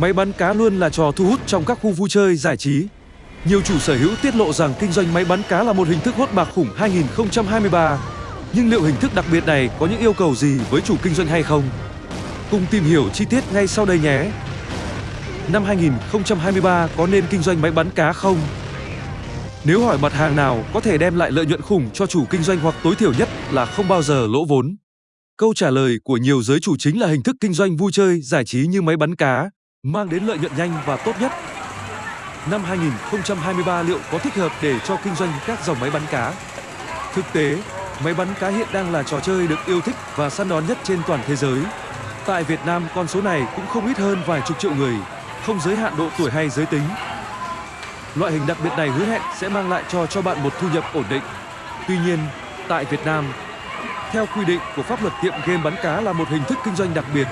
Máy bắn cá luôn là trò thu hút trong các khu vui chơi giải trí. Nhiều chủ sở hữu tiết lộ rằng kinh doanh máy bắn cá là một hình thức hốt bạc khủng 2023. Nhưng liệu hình thức đặc biệt này có những yêu cầu gì với chủ kinh doanh hay không? Cùng tìm hiểu chi tiết ngay sau đây nhé. Năm 2023 có nên kinh doanh máy bắn cá không? Nếu hỏi mặt hàng nào có thể đem lại lợi nhuận khủng cho chủ kinh doanh hoặc tối thiểu nhất là không bao giờ lỗ vốn? Câu trả lời của nhiều giới chủ chính là hình thức kinh doanh vui chơi, giải trí như máy bắn cá, mang đến lợi nhuận nhanh và tốt nhất. Năm 2023 liệu có thích hợp để cho kinh doanh các dòng máy bắn cá? Thực tế, máy bắn cá hiện đang là trò chơi được yêu thích và săn đón nhất trên toàn thế giới. Tại Việt Nam, con số này cũng không ít hơn vài chục triệu người, không giới hạn độ tuổi hay giới tính. Loại hình đặc biệt này hứa hẹn sẽ mang lại cho cho bạn một thu nhập ổn định. Tuy nhiên, tại Việt Nam, theo quy định của pháp luật tiệm game bắn cá là một hình thức kinh doanh đặc biệt.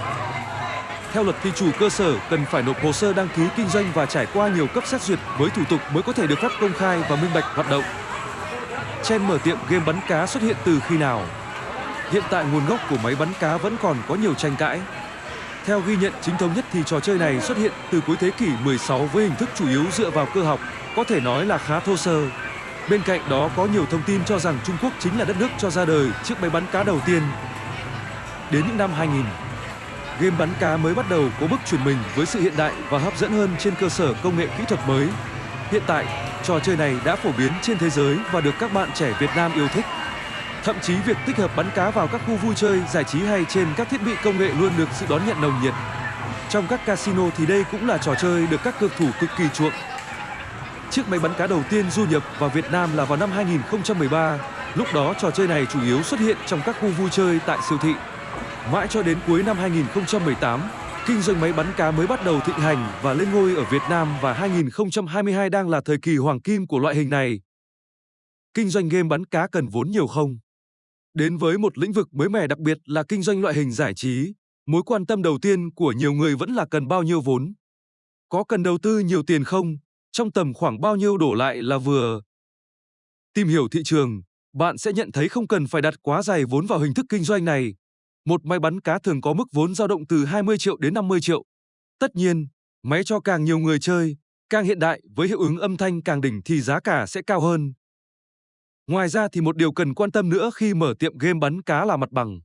Theo luật thì chủ cơ sở cần phải nộp hồ sơ đăng ký kinh doanh và trải qua nhiều cấp xét duyệt với thủ tục mới có thể được phép công khai và minh bạch hoạt động. Chen mở tiệm game bắn cá xuất hiện từ khi nào? Hiện tại nguồn gốc của máy bắn cá vẫn còn có nhiều tranh cãi. Theo ghi nhận chính thống nhất thì trò chơi này xuất hiện từ cuối thế kỷ 16 với hình thức chủ yếu dựa vào cơ học, có thể nói là khá thô sơ. Bên cạnh đó có nhiều thông tin cho rằng Trung Quốc chính là đất nước cho ra đời chiếc máy bắn cá đầu tiên. Đến những năm 2000, game bắn cá mới bắt đầu có bước chuyển mình với sự hiện đại và hấp dẫn hơn trên cơ sở công nghệ kỹ thuật mới. Hiện tại, trò chơi này đã phổ biến trên thế giới và được các bạn trẻ Việt Nam yêu thích. Thậm chí việc tích hợp bắn cá vào các khu vui chơi, giải trí hay trên các thiết bị công nghệ luôn được sự đón nhận nồng nhiệt. Trong các casino thì đây cũng là trò chơi được các cực thủ cực kỳ chuộng. Chiếc máy bắn cá đầu tiên du nhập vào Việt Nam là vào năm 2013. Lúc đó trò chơi này chủ yếu xuất hiện trong các khu vui chơi tại siêu thị. Mãi cho đến cuối năm 2018, kinh doanh máy bắn cá mới bắt đầu thịnh hành và lên ngôi ở Việt Nam và 2022 đang là thời kỳ hoàng kim của loại hình này. Kinh doanh game bắn cá cần vốn nhiều không? Đến với một lĩnh vực mới mẻ đặc biệt là kinh doanh loại hình giải trí, mối quan tâm đầu tiên của nhiều người vẫn là cần bao nhiêu vốn. Có cần đầu tư nhiều tiền không? Trong tầm khoảng bao nhiêu đổ lại là vừa? Tìm hiểu thị trường, bạn sẽ nhận thấy không cần phải đặt quá dày vốn vào hình thức kinh doanh này. Một máy bắn cá thường có mức vốn dao động từ 20 triệu đến 50 triệu. Tất nhiên, máy cho càng nhiều người chơi, càng hiện đại với hiệu ứng âm thanh càng đỉnh thì giá cả sẽ cao hơn. Ngoài ra thì một điều cần quan tâm nữa khi mở tiệm game bắn cá là mặt bằng.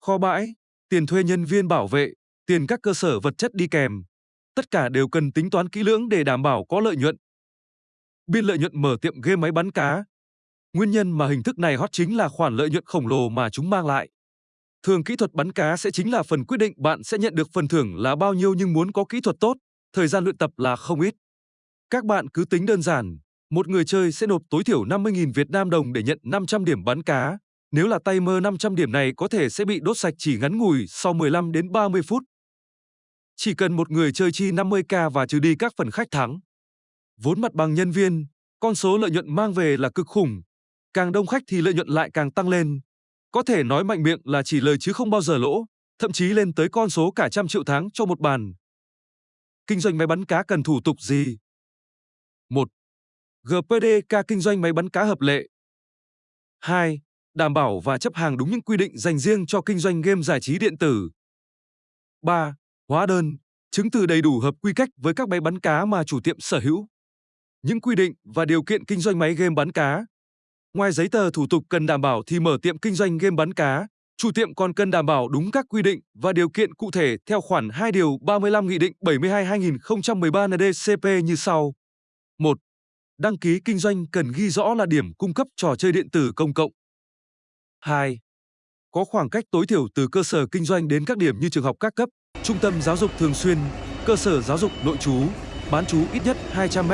Kho bãi, tiền thuê nhân viên bảo vệ, tiền các cơ sở vật chất đi kèm. Tất cả đều cần tính toán kỹ lưỡng để đảm bảo có lợi nhuận. Biên lợi nhuận mở tiệm game máy bắn cá. Nguyên nhân mà hình thức này hot chính là khoản lợi nhuận khổng lồ mà chúng mang lại. Thường kỹ thuật bắn cá sẽ chính là phần quyết định bạn sẽ nhận được phần thưởng là bao nhiêu nhưng muốn có kỹ thuật tốt, thời gian luyện tập là không ít. Các bạn cứ tính đơn giản, một người chơi sẽ nộp tối thiểu 50.000 Việt Nam đồng để nhận 500 điểm bắn cá. Nếu là tay mơ 500 điểm này có thể sẽ bị đốt sạch chỉ ngắn ngủi sau 15 đến 30 phút. Chỉ cần một người chơi chi 50k và trừ đi các phần khách thắng. Vốn mặt bằng nhân viên, con số lợi nhuận mang về là cực khủng. Càng đông khách thì lợi nhuận lại càng tăng lên. Có thể nói mạnh miệng là chỉ lời chứ không bao giờ lỗ, thậm chí lên tới con số cả trăm triệu tháng cho một bàn. Kinh doanh máy bắn cá cần thủ tục gì? 1. GPDK kinh doanh máy bắn cá hợp lệ. 2. Đảm bảo và chấp hàng đúng những quy định dành riêng cho kinh doanh game giải trí điện tử. 3. Hóa đơn, chứng từ đầy đủ hợp quy cách với các máy bắn cá mà chủ tiệm sở hữu. Những quy định và điều kiện kinh doanh máy game bắn cá. Ngoài giấy tờ thủ tục cần đảm bảo thì mở tiệm kinh doanh game bắn cá, chủ tiệm còn cần đảm bảo đúng các quy định và điều kiện cụ thể theo khoản 2 điều 35 Nghị định 72-2013 NDCP như sau. 1. Đăng ký kinh doanh cần ghi rõ là điểm cung cấp trò chơi điện tử công cộng. 2. Có khoảng cách tối thiểu từ cơ sở kinh doanh đến các điểm như trường học các cấp, trung tâm giáo dục thường xuyên, cơ sở giáo dục nội trú, bán trú ít nhất 200 m.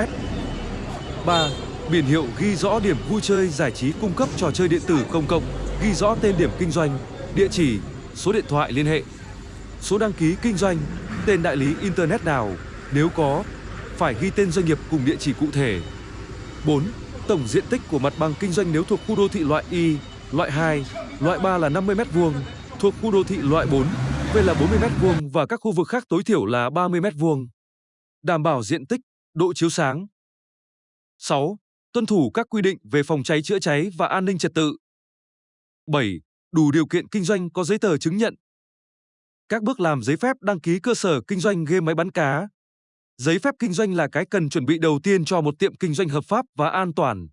3. Biển hiệu ghi rõ điểm vui chơi giải trí cung cấp trò chơi điện tử công cộng, ghi rõ tên điểm kinh doanh, địa chỉ, số điện thoại liên hệ, số đăng ký kinh doanh, tên đại lý internet nào, nếu có, phải ghi tên doanh nghiệp cùng địa chỉ cụ thể. 4. Tổng diện tích của mặt bằng kinh doanh nếu thuộc khu đô thị loại Y, loại 2, loại 3 là 50 m2, thuộc khu đô thị loại 4, V là 40 m2 và các khu vực khác tối thiểu là 30 m2. Đảm bảo diện tích, độ chiếu sáng. 6. Tuân thủ các quy định về phòng cháy chữa cháy và an ninh trật tự. 7. Đủ điều kiện kinh doanh có giấy tờ chứng nhận. Các bước làm giấy phép đăng ký cơ sở kinh doanh game máy bắn cá. Giấy phép kinh doanh là cái cần chuẩn bị đầu tiên cho một tiệm kinh doanh hợp pháp và an toàn.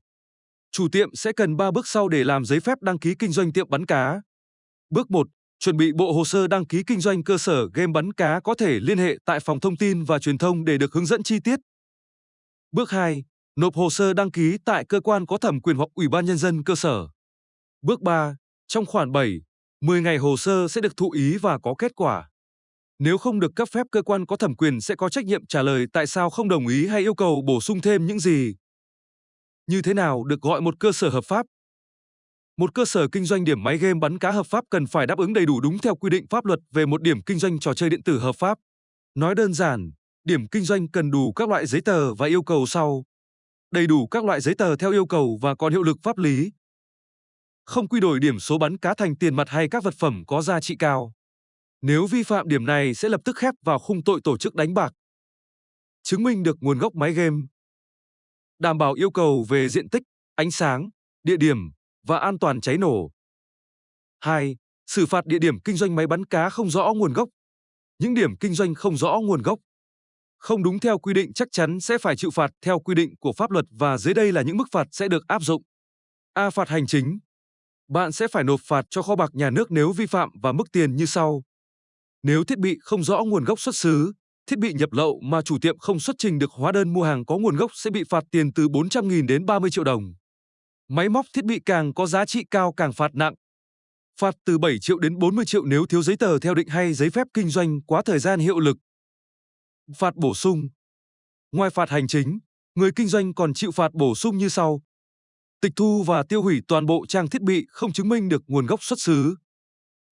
Chủ tiệm sẽ cần 3 bước sau để làm giấy phép đăng ký kinh doanh tiệm bắn cá. Bước 1. Chuẩn bị bộ hồ sơ đăng ký kinh doanh cơ sở game bắn cá có thể liên hệ tại phòng thông tin và truyền thông để được hướng dẫn chi tiết. Bước 2. Nộp hồ sơ đăng ký tại cơ quan có thẩm quyền hoặc ủy ban nhân dân cơ sở. Bước 3. Trong khoảng 7, 10 ngày hồ sơ sẽ được thụ ý và có kết quả. Nếu không được cấp phép cơ quan có thẩm quyền sẽ có trách nhiệm trả lời tại sao không đồng ý hay yêu cầu bổ sung thêm những gì. Như thế nào được gọi một cơ sở hợp pháp? Một cơ sở kinh doanh điểm máy game bắn cá hợp pháp cần phải đáp ứng đầy đủ đúng theo quy định pháp luật về một điểm kinh doanh trò chơi điện tử hợp pháp. Nói đơn giản, điểm kinh doanh cần đủ các loại giấy tờ và yêu cầu sau. Đầy đủ các loại giấy tờ theo yêu cầu và còn hiệu lực pháp lý. Không quy đổi điểm số bắn cá thành tiền mặt hay các vật phẩm có giá trị cao. Nếu vi phạm điểm này sẽ lập tức khép vào khung tội tổ chức đánh bạc. Chứng minh được nguồn gốc máy game. Đảm bảo yêu cầu về diện tích, ánh sáng, địa điểm và an toàn cháy nổ. 2. Xử phạt địa điểm kinh doanh máy bắn cá không rõ nguồn gốc. Những điểm kinh doanh không rõ nguồn gốc không đúng theo quy định chắc chắn sẽ phải chịu phạt theo quy định của pháp luật và dưới đây là những mức phạt sẽ được áp dụng. A. Phạt hành chính. Bạn sẽ phải nộp phạt cho kho bạc nhà nước nếu vi phạm và mức tiền như sau. Nếu thiết bị không rõ nguồn gốc xuất xứ, thiết bị nhập lậu mà chủ tiệm không xuất trình được hóa đơn mua hàng có nguồn gốc sẽ bị phạt tiền từ 400.000 đến 30 triệu đồng. Máy móc thiết bị càng có giá trị cao càng phạt nặng. Phạt từ 7 triệu đến 40 triệu nếu thiếu giấy tờ theo định hay giấy phép kinh doanh quá thời gian hiệu lực. Phạt bổ sung. Ngoài phạt hành chính, người kinh doanh còn chịu phạt bổ sung như sau. Tịch thu và tiêu hủy toàn bộ trang thiết bị không chứng minh được nguồn gốc xuất xứ.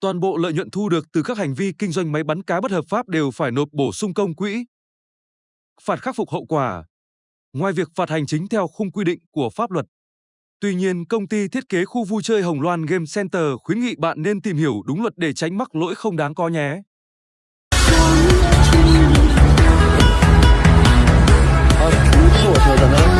Toàn bộ lợi nhuận thu được từ các hành vi kinh doanh máy bắn cá bất hợp pháp đều phải nộp bổ sung công quỹ. Phạt khắc phục hậu quả. Ngoài việc phạt hành chính theo khung quy định của pháp luật, Tuy nhiên, công ty thiết kế khu vui chơi Hồng Loan Game Center khuyến nghị bạn nên tìm hiểu đúng luật để tránh mắc lỗi không đáng có nhé. そうだ。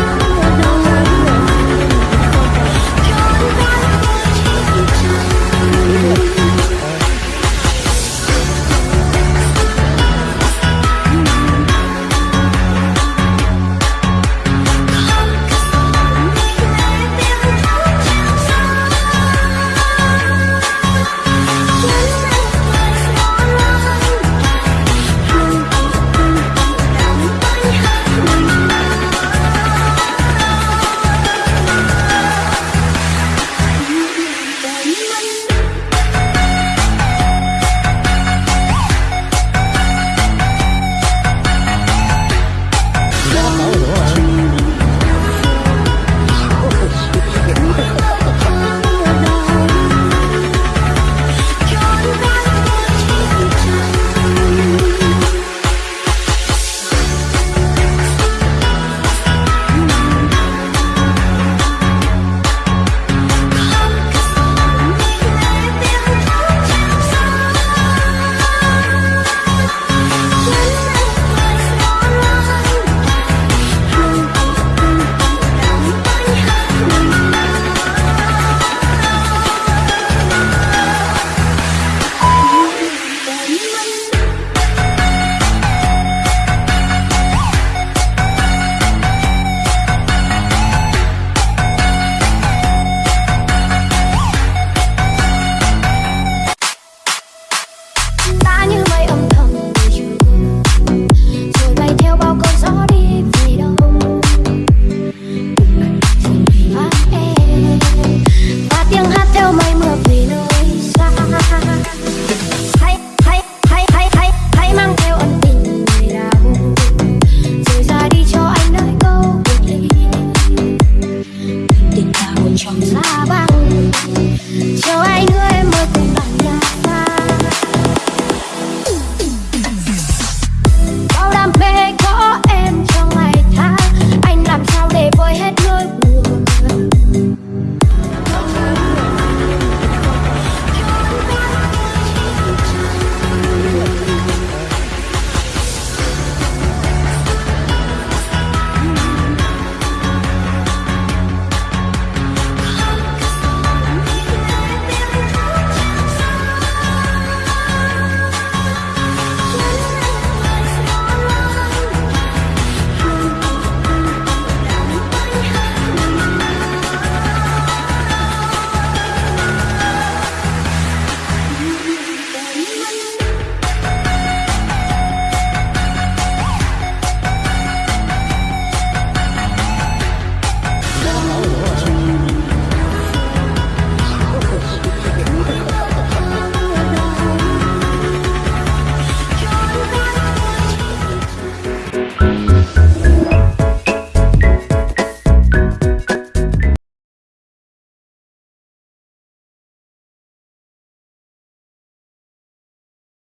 cho anh ơi mơ cùng bạn